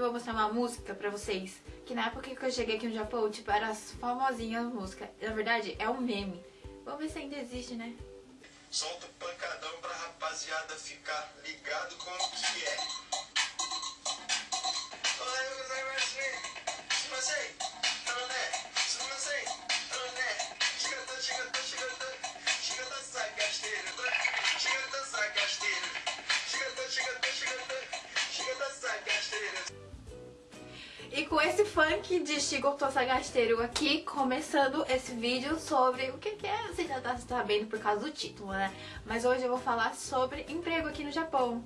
eu vou mostrar uma música pra vocês. Que na época que eu cheguei aqui no Japão, tipo, era famosinha a música. Na verdade, é um meme. Vamos ver se ainda existe, né? Solta o pancadão pra rapaziada ficar ligado com o que é. Ohayou gozaimasu. Shimasei. Tarone. Sumimasei. E com esse funk de Shigoto Sagasteiro aqui, começando esse vídeo sobre o que, que é, você já tá sabendo por causa do título, né? Mas hoje eu vou falar sobre emprego aqui no Japão.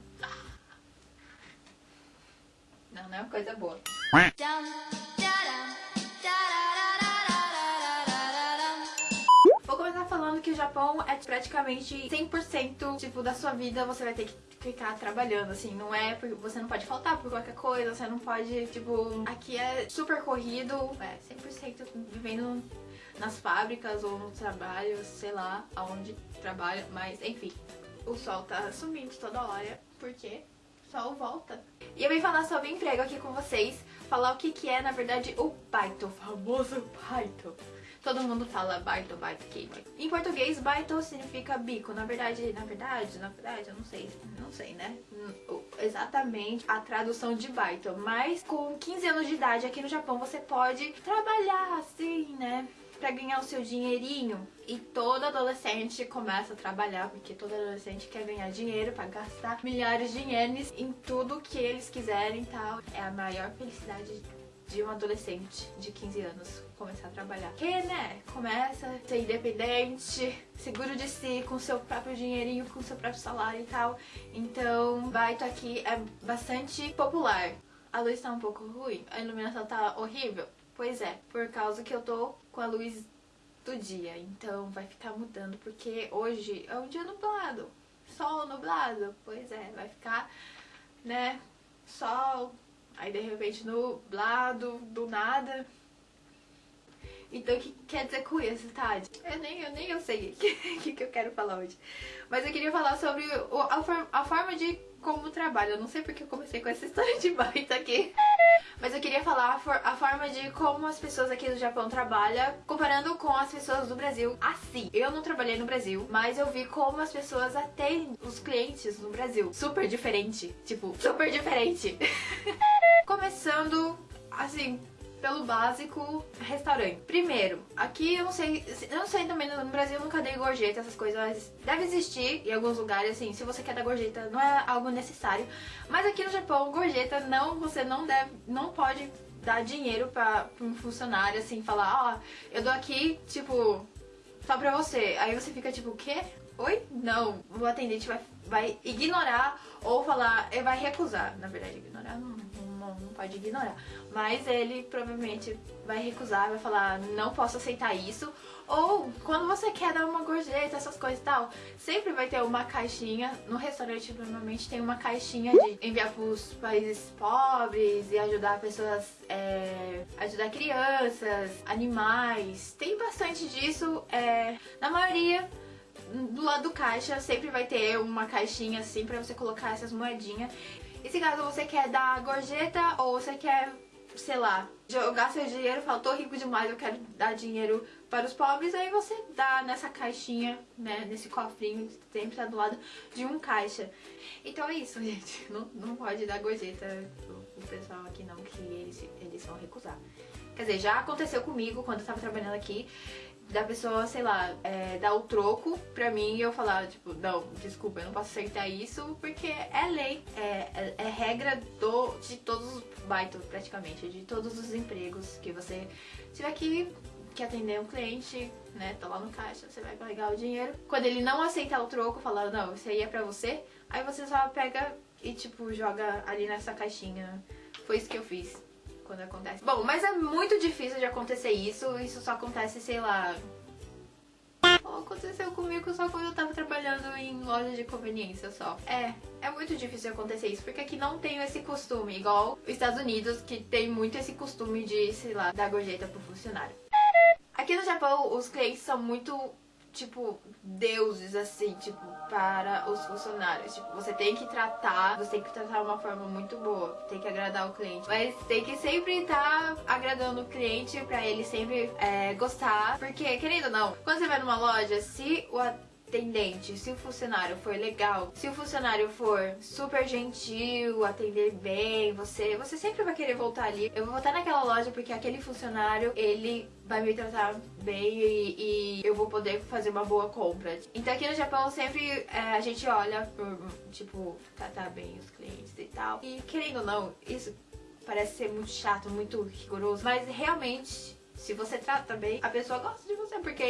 Não, não é uma coisa boa. Vou começar falando que o Japão é praticamente 100% tipo da sua vida você vai ter que ficar trabalhando, assim, não é porque você não pode faltar por qualquer coisa, você não pode, tipo, aqui é super corrido, é 100% vivendo nas fábricas ou no trabalho, sei lá, aonde trabalha, mas enfim, o sol tá sumindo toda hora, porque o sol volta. E eu vim falar sobre emprego aqui com vocês, falar o que que é, na verdade, o baito, o famoso baito. Todo mundo fala baito, baito, que Em português, baito significa bico. Na verdade, na verdade, na verdade, eu não sei, não sei, né? Exatamente a tradução de baito. Mas com 15 anos de idade aqui no Japão, você pode trabalhar assim, né? Pra ganhar o seu dinheirinho. E todo adolescente começa a trabalhar, porque todo adolescente quer ganhar dinheiro pra gastar milhares de ienes em tudo que eles quiserem e tal. É a maior felicidade de um adolescente de 15 anos começar a trabalhar. Que, né, começa a ser independente, seguro de si, com seu próprio dinheirinho, com seu próprio salário e tal. Então, Baito aqui é bastante popular. A luz tá um pouco ruim, a iluminação tá horrível. Pois é, por causa que eu tô com a luz do dia, então vai ficar mudando, porque hoje é um dia nublado, sol nublado, pois é, vai ficar, né, sol, Aí de repente nublado, do nada. Então o que quer dizer com isso, Tade? Eu nem eu, nem eu sei o que, que, eu quero falar hoje. Mas eu queria falar sobre o, a, a forma de como trabalho. Eu não sei porque eu comecei com essa história de baita aqui. Mas eu queria falar a, for, a, forma de como as pessoas aqui do Japão trabalham comparando com as pessoas do Brasil. Assim, eu não trabalhei no Brasil, mas eu vi como as pessoas atendem os clientes no Brasil. Super diferente. Tipo, super diferente. Começando, assim, pelo básico, restaurante. Primeiro, aqui eu não sei, eu não sei também, no Brasil eu nunca dei gorjeta, essas coisas. Deve existir em alguns lugares, assim, se você quer dar gorjeta, não é algo necessário. Mas aqui no Japão, gorjeta não, você não deve, não pode dar dinheiro pra, um funcionário, assim, falar, ó, oh, eu dou aqui, tipo, só pra você. Aí você fica tipo, o quê? Oi? Não, o atendente vai, vai ignorar ou falar, ele vai recusar. Na verdade, ignorar não, não, não pode ignorar. Mas ele provavelmente vai recusar, vai falar, não posso aceitar isso. Ou quando você quer dar uma gorjeta, essas coisas e tal, sempre vai ter uma caixinha. No restaurante normalmente tem uma caixinha de enviar para os países pobres e ajudar pessoas, é, ajudar crianças, animais. Tem bastante disso. É, na maioria do lado do caixa sempre vai ter uma caixinha assim pra você colocar essas moedinhas. E se caso você quer dar gorjeta ou você quer, sei lá, jogar seu dinheiro, fala, tô rico demais, eu quero dar dinheiro para os pobres, aí você dá nessa caixinha, né, nesse cofrinho sempre tá do lado de um caixa. Então é isso, gente. Não, não pode dar gorjeta pro pessoal aqui não, que eles, eles vão recusar. Quer dizer, já aconteceu comigo quando eu tava trabalhando aqui da pessoa, sei lá, é, dar o troco pra mim e eu falar, tipo, não, desculpa, eu não posso aceitar isso porque é lei, é, é, é regra do, de todos os baitos praticamente, de todos os empregos que você tiver que, que atender um cliente, né, tá lá no caixa, você vai pegar o dinheiro. Quando ele não aceitar o troco, falar, não, isso aí é pra você, aí você só pega e, tipo, joga ali nessa caixinha. Foi isso que eu fiz quando acontece. Bom, mas é muito difícil de acontecer isso. Isso só acontece, sei lá... Aconteceu comigo só quando eu tava trabalhando em loja de conveniência só. É, é muito difícil acontecer isso, porque aqui não tem esse costume, igual os Estados Unidos, que tem muito esse costume de, sei lá, dar gorjeta pro funcionário. Aqui no Japão, os clientes são muito tipo, deuses, assim, tipo, para os funcionários. Tipo, você tem que tratar, você tem que tratar de uma forma muito boa, tem que agradar o cliente. Mas tem que sempre estar tá agradando o cliente pra ele sempre é, gostar. Porque, querendo ou não, quando você vai numa loja, se o se o funcionário for legal, se o funcionário for super gentil, atender bem, você, você sempre vai querer voltar ali. Eu vou voltar naquela loja porque aquele funcionário, ele vai me tratar bem e, e, eu vou poder fazer uma boa compra. Então aqui no Japão sempre é, a gente olha por, tipo, tratar bem os clientes e tal. E querendo ou não, isso parece ser muito chato, muito rigoroso, mas realmente se você trata bem, a pessoa gosta de. Porque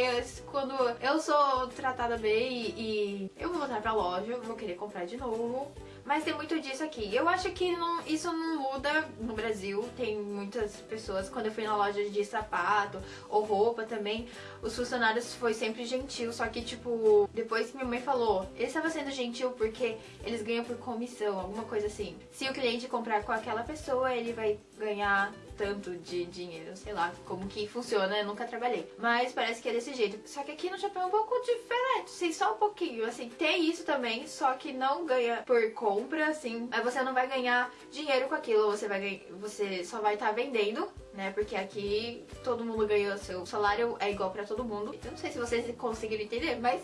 quando eu sou tratada bem e, eu vou voltar pra loja, vou querer comprar de novo. Mas tem muito disso aqui. Eu acho que não, isso não muda no Brasil. Tem muitas pessoas, quando eu fui na loja de sapato ou roupa também, os funcionários foi sempre gentil. Só que, tipo, depois que minha mãe falou, ele estava sendo gentil porque eles ganham por comissão, alguma coisa assim. Se o cliente comprar com aquela pessoa, ele vai ganhar tanto de dinheiro, sei lá como que funciona, eu nunca trabalhei. Mas parece que é desse jeito. Só que aqui no Japão é um pouco diferente, assim, só um pouquinho. Assim, tem isso também, só que não ganha por compra, assim. Aí você não vai ganhar dinheiro com aquilo, você vai ganhar, você só vai estar tá vendendo, né? Porque aqui todo mundo ganha seu salário é igual para todo mundo. Não sei se vocês conseguiram entender, mas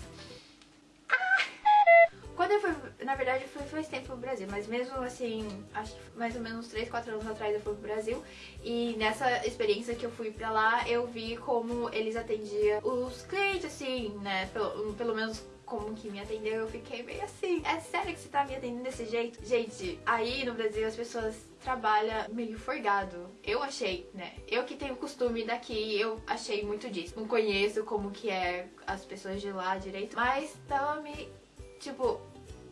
quando eu fui, na verdade, foi faz tempo pro Brasil, mas mesmo assim, acho que mais ou menos 3, 4 anos atrás eu fui pro Brasil e nessa experiência que eu fui pra lá, eu vi como eles atendiam os clientes, assim, né, pelo, pelo menos como que me atendeu, eu fiquei meio assim, é sério que você tá me atendendo desse jeito? Gente, aí no Brasil as pessoas trabalham meio forgado. Eu achei, né? Eu que tenho costume daqui, eu achei muito disso. Não conheço como que é as pessoas de lá direito, mas tava me, tipo,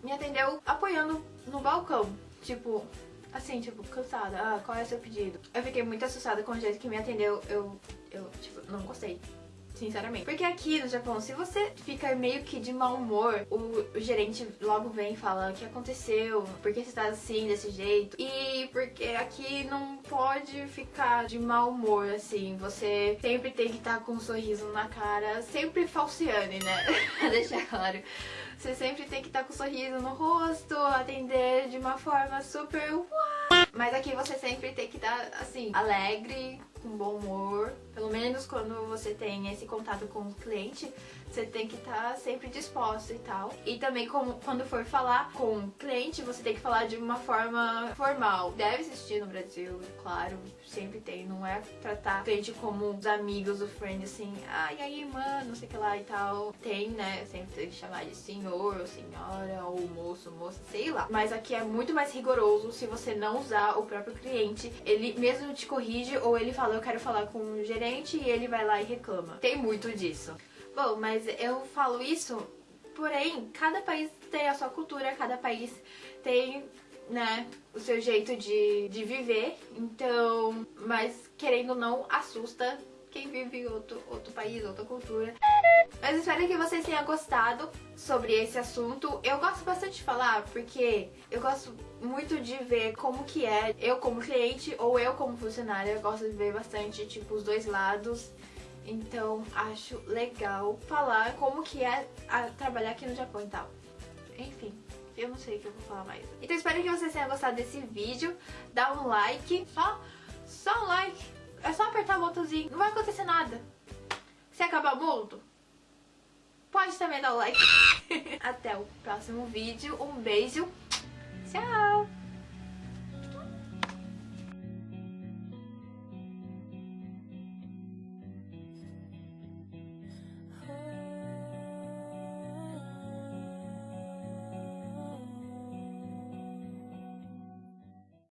me atendeu apoiando no balcão. Tipo, assim, tipo, cansada. Ah, qual é o seu pedido? Eu fiquei muito assustada com o jeito que me atendeu. Eu, eu tipo, não gostei sinceramente. Porque aqui no Japão, se você fica meio que de mau humor, o, o gerente logo vem e fala o que aconteceu, por que você tá assim, desse jeito. E porque aqui não pode ficar de mau humor, assim. Você sempre tem que estar tá com um sorriso na cara, sempre falciane, né? pra deixar claro. Você sempre tem que estar tá com um sorriso no rosto, atender de uma forma super uau. Mas aqui você sempre tem que estar, assim, alegre, com bom humor. Pelo menos quando você tem esse contato com o cliente, você tem que estar tá sempre disposto e tal. E também como, quando for falar com o cliente, você tem que falar de uma forma formal. Deve existir no Brasil, claro, sempre tem. Não é tratar o cliente como os amigos, o friend, assim, ai, ah, aí, mano, não sei o que lá e tal. Tem, né? Sempre tem que chamar de senhor ou senhora, ou moço, moça, sei lá. Mas aqui é muito mais rigoroso se você não usar o próprio cliente. Ele mesmo te corrige ou ele fala, eu quero falar com o gerente e ele vai lá e reclama. Tem muito disso. Bom, mas eu falo isso, porém, cada país tem a sua cultura, cada país tem, né, o seu jeito de, de viver. Então, mas querendo ou não, assusta quem vive em outro, outro país, outra cultura. Mas espero que vocês tenham gostado sobre esse assunto. Eu gosto bastante de falar porque eu gosto muito de ver como que é eu como cliente ou eu como funcionária. Eu gosto de ver bastante, tipo, os dois lados. Então acho legal falar como que é trabalhar aqui no Japão e tal. Enfim, eu não sei o que eu vou falar mais. Então espero que vocês tenham gostado desse vídeo. Dá um like, só, só um like. É só apertar o botãozinho, não vai acontecer nada. Se acabar mundo, pode também dar o like. Até o próximo vídeo. Um beijo.